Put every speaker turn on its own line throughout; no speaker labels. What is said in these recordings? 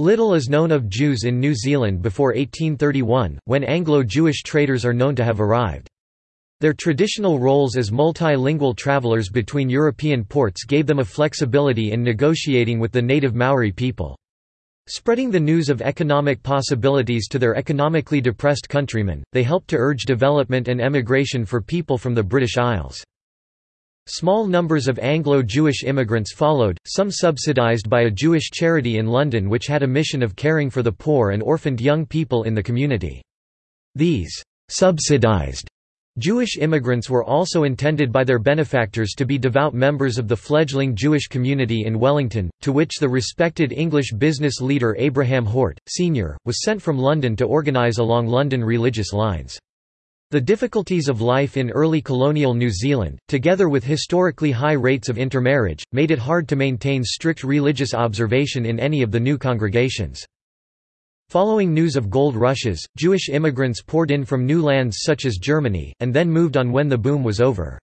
Little is known of Jews in New Zealand before 1831, when Anglo-Jewish traders are known to have arrived. Their traditional roles as multilingual travelers between European ports gave them a flexibility in negotiating with the native Maori people. Spreading the news of economic possibilities to their economically depressed countrymen, they helped to urge development and emigration for people from the British Isles. Small numbers of Anglo-Jewish immigrants followed, some subsidised by a Jewish charity in London which had a mission of caring for the poor and orphaned young people in the community. These subsidised Jewish immigrants were also intended by their benefactors to be devout members of the fledgling Jewish community in Wellington, to which the respected English business leader Abraham Hort, Sr., was sent from London to organise along London religious lines. The difficulties of life in early colonial New Zealand, together with historically high rates of intermarriage, made it hard to maintain strict religious observation in any of the new congregations. Following news of gold rushes, Jewish immigrants poured in from new lands such as Germany, and then moved on when the boom was over.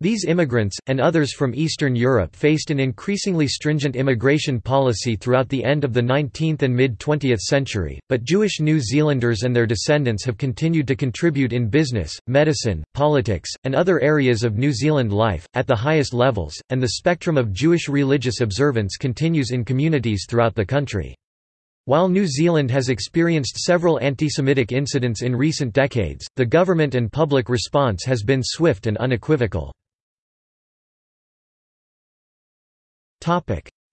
These immigrants, and others from Eastern Europe faced an increasingly stringent immigration policy throughout the end of the 19th and mid-20th century, but Jewish New Zealanders and their descendants have continued to contribute in business, medicine, politics, and other areas of New Zealand life, at the highest levels, and the spectrum of Jewish religious observance continues in communities throughout the country. While New Zealand has experienced several anti-Semitic incidents in recent decades, the government and public response has been swift and unequivocal.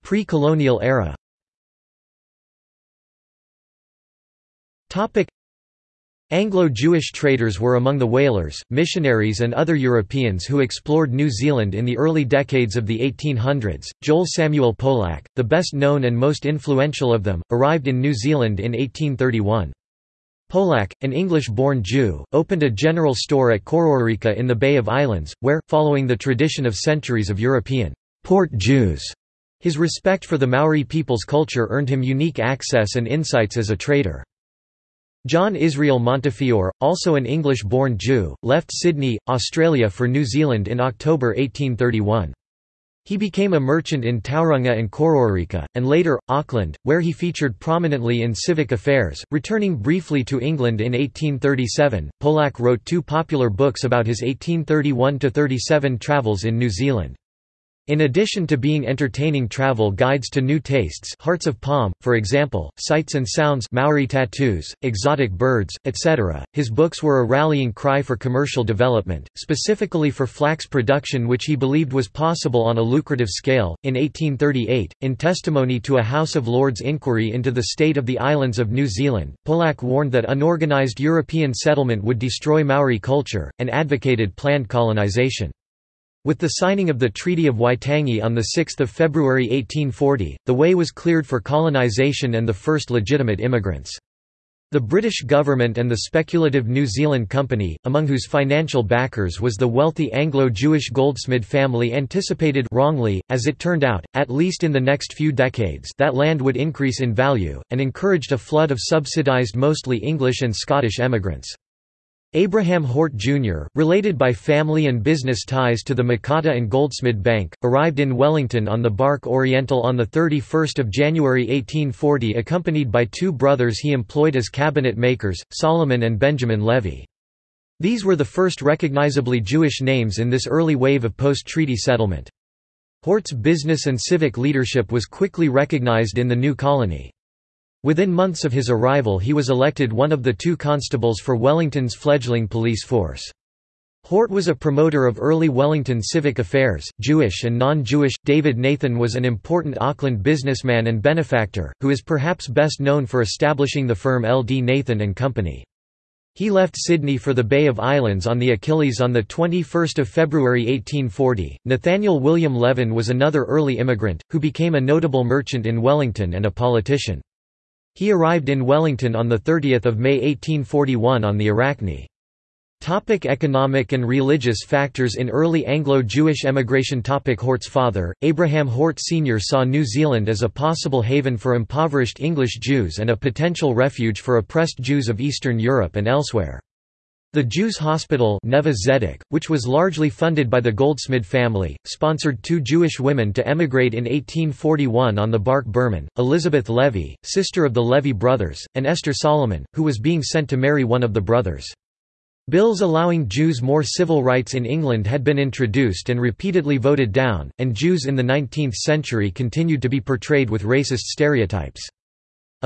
Pre-colonial era Anglo-Jewish traders were among the whalers, missionaries and other Europeans who explored New Zealand in the early decades of the 1800s. Joel Samuel Polack, the best known and most influential of them, arrived in New Zealand in 1831. Polack, an English-born Jew, opened a general store at Kororareka in the Bay of Islands, where, following the tradition of centuries of European port Jews. His respect for the Maori people's culture earned him unique access and insights as a trader. John Israel Montefiore, also an English-born Jew, left Sydney, Australia for New Zealand in October 1831. He became a merchant in Tauranga and Kororareka, and later, Auckland, where he featured prominently in civic affairs. Returning briefly to England in 1837, Polack wrote two popular books about his 1831 37 travels in New Zealand. In addition to being entertaining travel guides to new tastes Hearts of Palm, for example, Sights and Sounds Maori tattoos, exotic birds, etc., his books were a rallying cry for commercial development, specifically for flax production which he believed was possible on a lucrative scale. In 1838, in testimony to a House of Lords inquiry into the state of the islands of New Zealand, Polack warned that unorganized European settlement would destroy Maori culture, and advocated planned colonization. With the signing of the Treaty of Waitangi on 6 February 1840, the way was cleared for colonisation and the first legitimate immigrants. The British government and the speculative New Zealand Company, among whose financial backers was the wealthy Anglo-Jewish Goldsmid family anticipated wrongly, as it turned out, at least in the next few decades that land would increase in value, and encouraged a flood of subsidised mostly English and Scottish emigrants. Abraham Hort Jr., related by family and business ties to the Mocatta and Goldsmid Bank, arrived in Wellington on the bark Oriental on 31 January 1840 accompanied by two brothers he employed as cabinet makers, Solomon and Benjamin Levy. These were the first recognizably Jewish names in this early wave of post-treaty settlement. Hort's business and civic leadership was quickly recognized in the new colony. Within months of his arrival he was elected one of the two constables for Wellington's fledgling police force. Hort was a promoter of early Wellington civic affairs, Jewish and non-Jewish. David Nathan was an important Auckland businessman and benefactor, who is perhaps best known for establishing the firm L. D. Nathan and Company. He left Sydney for the Bay of Islands on the Achilles on 21 February 1840. Nathaniel William Levin was another early immigrant, who became a notable merchant in Wellington and a politician. He arrived in Wellington on 30 May 1841 on the Arachne. Topic economic and religious factors In early Anglo-Jewish emigration topic Hort's father, Abraham Hort Sr. saw New Zealand as a possible haven for impoverished English Jews and a potential refuge for oppressed Jews of Eastern Europe and elsewhere. The Jews Hospital Neve Zedek, which was largely funded by the Goldsmid family, sponsored two Jewish women to emigrate in 1841 on the bark Birman, Elizabeth Levy, sister of the Levy brothers, and Esther Solomon, who was being sent to marry one of the brothers. Bills allowing Jews more civil rights in England had been introduced and repeatedly voted down, and Jews in the 19th century continued to be portrayed with racist stereotypes.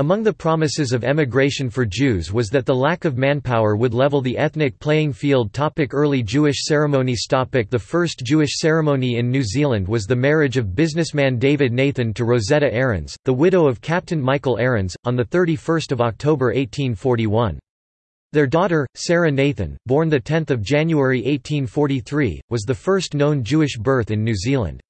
Among the promises of emigration for Jews was that the lack of manpower would level the ethnic playing field topic Early Jewish ceremonies topic The first Jewish ceremony in New Zealand was the marriage of businessman David Nathan to Rosetta Aarons, the widow of Captain Michael Aarons, on 31 October 1841. Their daughter, Sarah Nathan, born 10 January 1843, was the first known Jewish birth in New Zealand.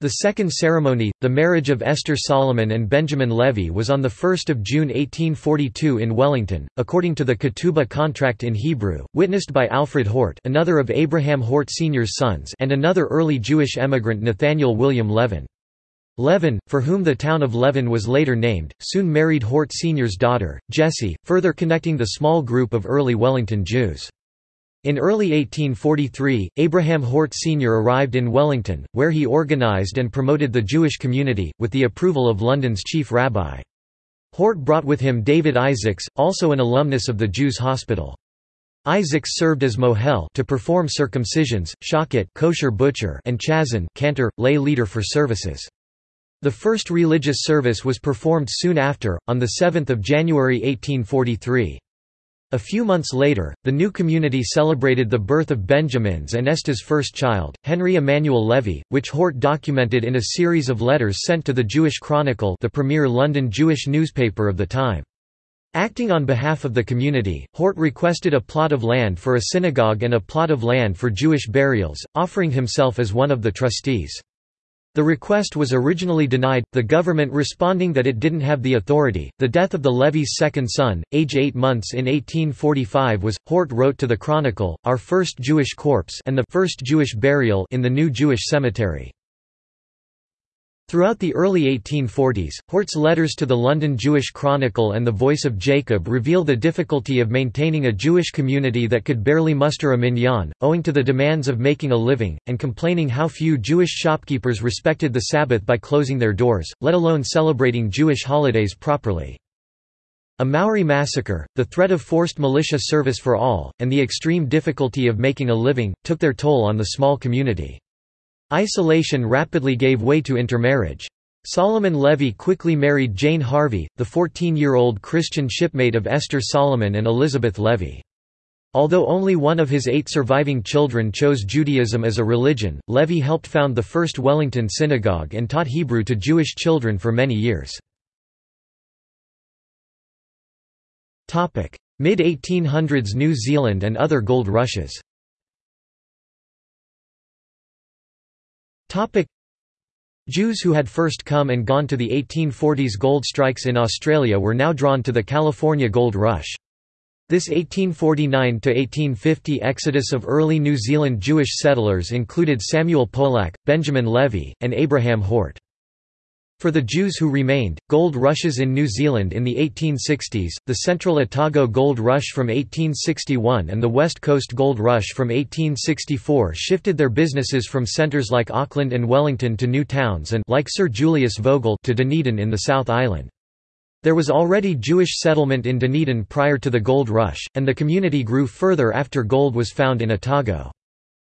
The second ceremony, the marriage of Esther Solomon and Benjamin Levy was on 1 June 1842 in Wellington, according to the Ketubah contract in Hebrew, witnessed by Alfred Hort another of Abraham Hort Sr.'s sons and another early Jewish emigrant Nathaniel William Levin. Levin, for whom the town of Levin was later named, soon married Hort Sr.'s daughter, Jessie, further connecting the small group of early Wellington Jews. In early 1843, Abraham Hort Sr. arrived in Wellington, where he organized and promoted the Jewish community, with the approval of London's chief rabbi. Hort brought with him David Isaacs, also an alumnus of the Jews' Hospital. Isaacs served as mohel to perform circumcisions, shochet kosher butcher and chazan cantor, lay leader for services. The first religious service was performed soon after, on 7 January 1843. A few months later, the new community celebrated the birth of Benjamin's and Esther's first child, Henry Emmanuel Levy, which Hort documented in a series of letters sent to the Jewish Chronicle the premier London Jewish newspaper of the time. Acting on behalf of the community, Hort requested a plot of land for a synagogue and a plot of land for Jewish burials, offering himself as one of the trustees. The request was originally denied, the government responding that it didn't have the authority. The death of the Levy's second son, age eight months in 1845 was, Hort wrote to the Chronicle, our first Jewish corpse and the first Jewish burial in the new Jewish cemetery. Throughout the early 1840s, Hort's letters to the London Jewish Chronicle and the Voice of Jacob reveal the difficulty of maintaining a Jewish community that could barely muster a minyan, owing to the demands of making a living, and complaining how few Jewish shopkeepers respected the Sabbath by closing their doors, let alone celebrating Jewish holidays properly. A Maori massacre, the threat of forced militia service for all, and the extreme difficulty of making a living, took their toll on the small community. Isolation rapidly gave way to intermarriage. Solomon Levy quickly married Jane Harvey, the 14-year-old Christian shipmate of Esther Solomon and Elizabeth Levy. Although only one of his eight surviving children chose Judaism as a religion, Levy helped found the first Wellington synagogue and taught Hebrew to Jewish children for many years. Mid-1800s New Zealand and other gold rushes Jews who had first come and gone to the 1840s gold strikes in Australia were now drawn to the California gold rush. This 1849–1850 exodus of early New Zealand Jewish settlers included Samuel Polack, Benjamin Levy, and Abraham Hort. For the Jews who remained, gold rushes in New Zealand in the 1860s, the Central Otago Gold Rush from 1861 and the West Coast Gold Rush from 1864 shifted their businesses from centres like Auckland and Wellington to new towns and like Sir Julius Vogel to Dunedin in the South Island. There was already Jewish settlement in Dunedin prior to the gold rush, and the community grew further after gold was found in Otago.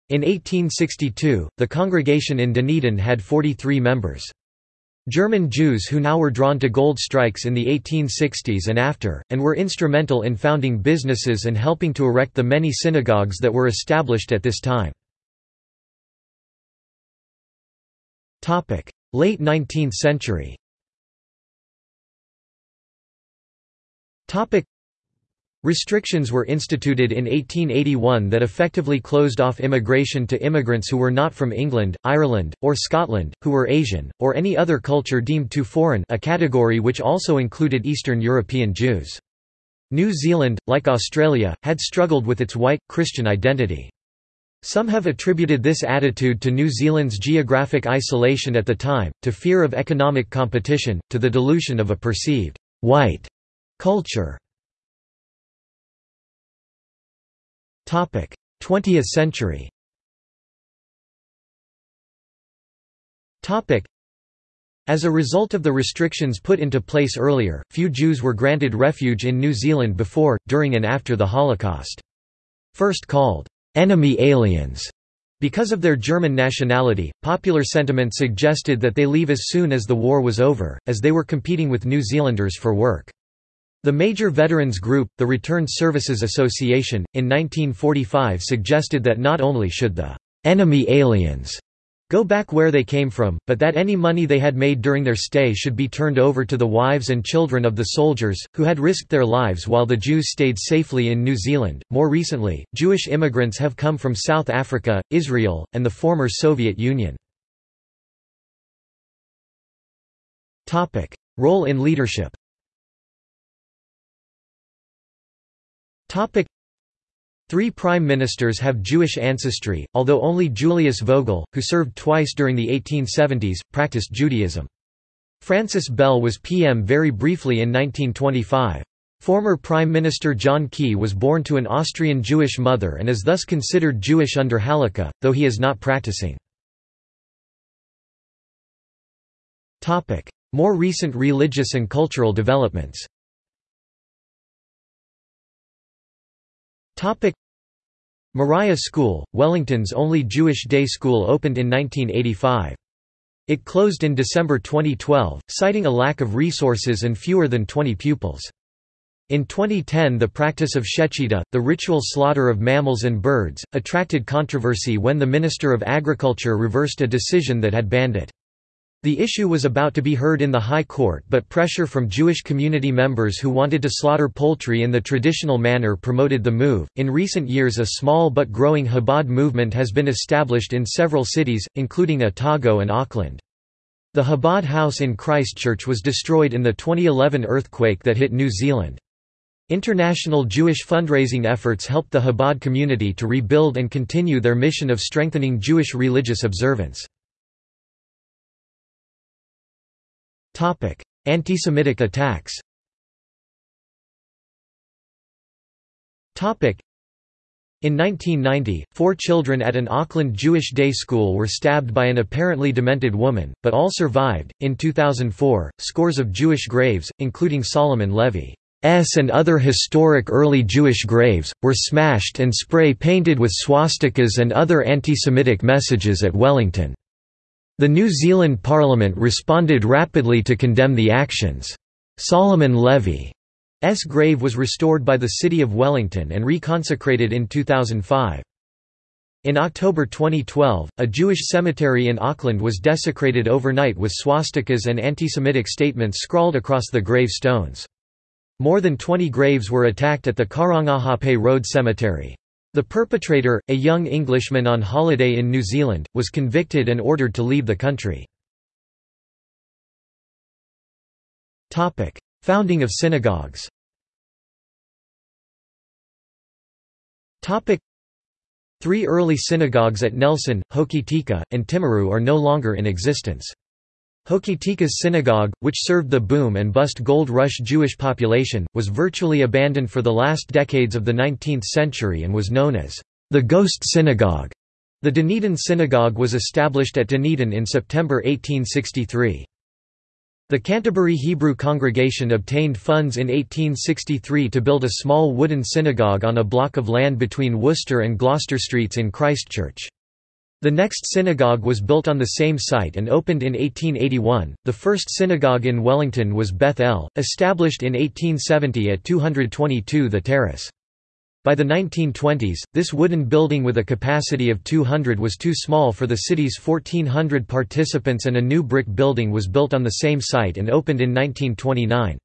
In 1862, the congregation in Dunedin had 43 members. German Jews who now were drawn to gold strikes in the 1860s and after, and were instrumental in founding businesses and helping to erect the many synagogues that were established at this time. Late 19th century Restrictions were instituted in 1881 that effectively closed off immigration to immigrants who were not from England, Ireland, or Scotland, who were Asian, or any other culture deemed too foreign a category which also included Eastern European Jews. New Zealand, like Australia, had struggled with its white, Christian identity. Some have attributed this attitude to New Zealand's geographic isolation at the time, to fear of economic competition, to the dilution of a perceived white culture. 20th century as a result of the restrictions put into place earlier, few Jews were granted refuge in New Zealand before, during and after the Holocaust. First called, "'enemy aliens' because of their German nationality, popular sentiment suggested that they leave as soon as the war was over, as they were competing with New Zealanders for work. The major veterans group, the Returned Services Association, in 1945 suggested that not only should the "'enemy aliens' go back where they came from, but that any money they had made during their stay should be turned over to the wives and children of the soldiers, who had risked their lives while the Jews stayed safely in New Zealand. More recently, Jewish immigrants have come from South Africa, Israel, and the former Soviet Union. Role in leadership. Topic: Three prime ministers have Jewish ancestry, although only Julius Vogel, who served twice during the 1870s, practiced Judaism. Francis Bell was PM very briefly in 1925. Former Prime Minister John Key was born to an Austrian Jewish mother and is thus considered Jewish under Halakha, though he is not practicing. More recent religious and cultural developments Moriah School, Wellington's only Jewish day school opened in 1985. It closed in December 2012, citing a lack of resources and fewer than 20 pupils. In 2010 the practice of shechita, the ritual slaughter of mammals and birds, attracted controversy when the Minister of Agriculture reversed a decision that had banned it. The issue was about to be heard in the High Court but pressure from Jewish community members who wanted to slaughter poultry in the traditional manner promoted the move. In recent years a small but growing Chabad movement has been established in several cities, including Otago and Auckland. The Chabad House in Christchurch was destroyed in the 2011 earthquake that hit New Zealand. International Jewish fundraising efforts helped the Chabad community to rebuild and continue their mission of strengthening Jewish religious observance. Antisemitic attacks in 1990, four children at an Auckland Jewish day school were stabbed by an apparently demented woman, but all survived. In 2004, scores of Jewish graves, including Solomon Levy's and other historic early Jewish graves, were smashed and spray painted with swastikas and other anti-Semitic messages at Wellington. The New Zealand Parliament responded rapidly to condemn the actions. Solomon Levy's grave was restored by the City of Wellington and reconsecrated in 2005. In October 2012, a Jewish cemetery in Auckland was desecrated overnight with swastikas and anti-Semitic statements scrawled across the gravestones. More than 20 graves were attacked at the Karangahape Road Cemetery. The perpetrator, a young Englishman on holiday in New Zealand, was convicted and ordered to leave the country. Founding of synagogues Three early synagogues at Nelson, Hokitika, and Timaru are no longer in existence. Hokitika's synagogue, which served the boom and bust gold rush Jewish population, was virtually abandoned for the last decades of the 19th century and was known as the Ghost Synagogue. The Dunedin Synagogue was established at Dunedin in September 1863. The Canterbury Hebrew congregation obtained funds in 1863 to build a small wooden synagogue on a block of land between Worcester and Gloucester Streets in Christchurch. The next synagogue was built on the same site and opened in 1881. The first synagogue in Wellington was Beth El, established in 1870 at 222 The Terrace. By the 1920s, this wooden building with a capacity of 200 was too small for the city's 1,400 participants and a new brick building was built on the same site and opened in 1929.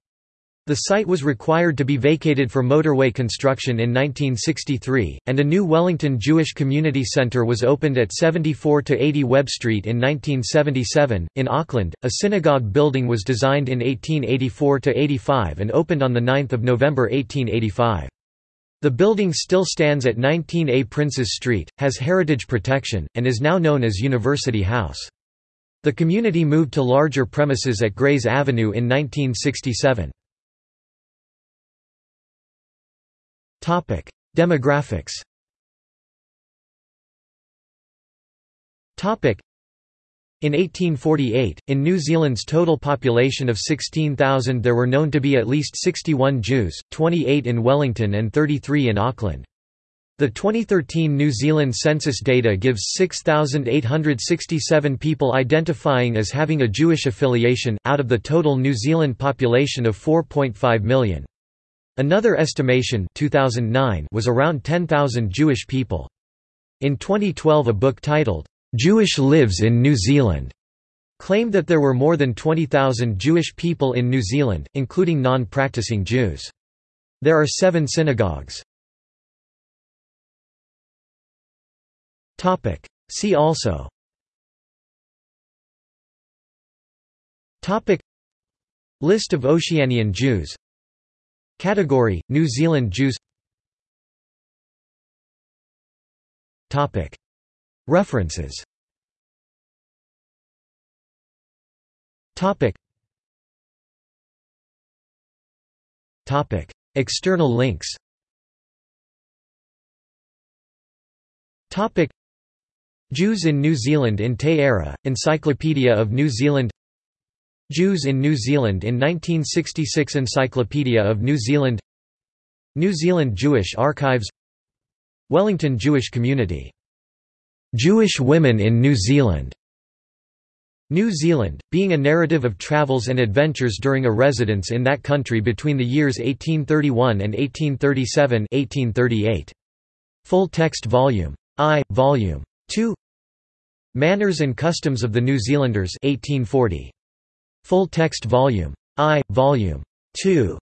The site was required to be vacated for motorway construction in 1963, and a new Wellington Jewish Community Centre was opened at 74 to 80 Webb Street in 1977. In Auckland, a synagogue building was designed in 1884 to 85 and opened on the 9th of November 1885. The building still stands at 19A Princes Street, has heritage protection, and is now known as University House. The community moved to larger premises at Grays Avenue in 1967. Topic: Demographics. Topic: in 1848, in New Zealand's total population of 16,000 there were known to be at least 61 Jews, 28 in Wellington and 33 in Auckland. The 2013 New Zealand census data gives 6,867 people identifying as having a Jewish affiliation, out of the total New Zealand population of 4.5 million. Another estimation 2009 was around 10,000 Jewish people. In 2012 a book titled, Jewish Lives in New Zealand claimed that there were more than 20,000 Jewish people in New Zealand, including non-practicing Jews. There are seven synagogues. See also List of Oceanian Jews Category, New Zealand Jews References Topic. Topic. External links Topic. Jews in New Zealand in Te Ara, Encyclopedia of New Zealand Jews in New Zealand in 1966 Encyclopedia of New Zealand New Zealand Jewish Archives Wellington Jewish Community Jewish women in New Zealand. New Zealand, being a narrative of travels and adventures during a residence in that country between the years 1831 and 1837 1838. Full text volume. I, volume 2 Manners and Customs of the New Zealanders 1840. Full text volume. I, volume 2.